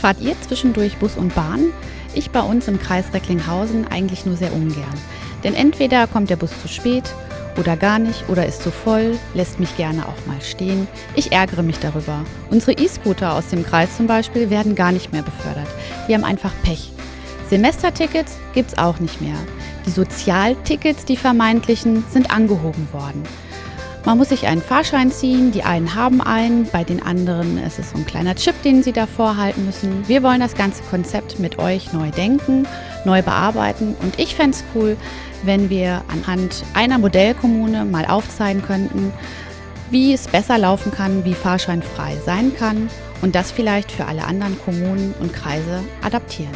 Fahrt ihr zwischendurch Bus und Bahn? Ich bei uns im Kreis Recklinghausen eigentlich nur sehr ungern. Denn entweder kommt der Bus zu spät oder gar nicht oder ist zu voll, lässt mich gerne auch mal stehen. Ich ärgere mich darüber. Unsere E-Scooter aus dem Kreis zum Beispiel werden gar nicht mehr befördert. Die haben einfach Pech. Semestertickets gibt's auch nicht mehr. Die Sozialtickets, die vermeintlichen, sind angehoben worden. Man muss sich einen Fahrschein ziehen, die einen haben einen, bei den anderen ist es so ein kleiner Chip, den sie davor halten müssen. Wir wollen das ganze Konzept mit euch neu denken, neu bearbeiten und ich fände es cool, wenn wir anhand einer Modellkommune mal aufzeigen könnten, wie es besser laufen kann, wie fahrscheinfrei sein kann und das vielleicht für alle anderen Kommunen und Kreise adaptieren.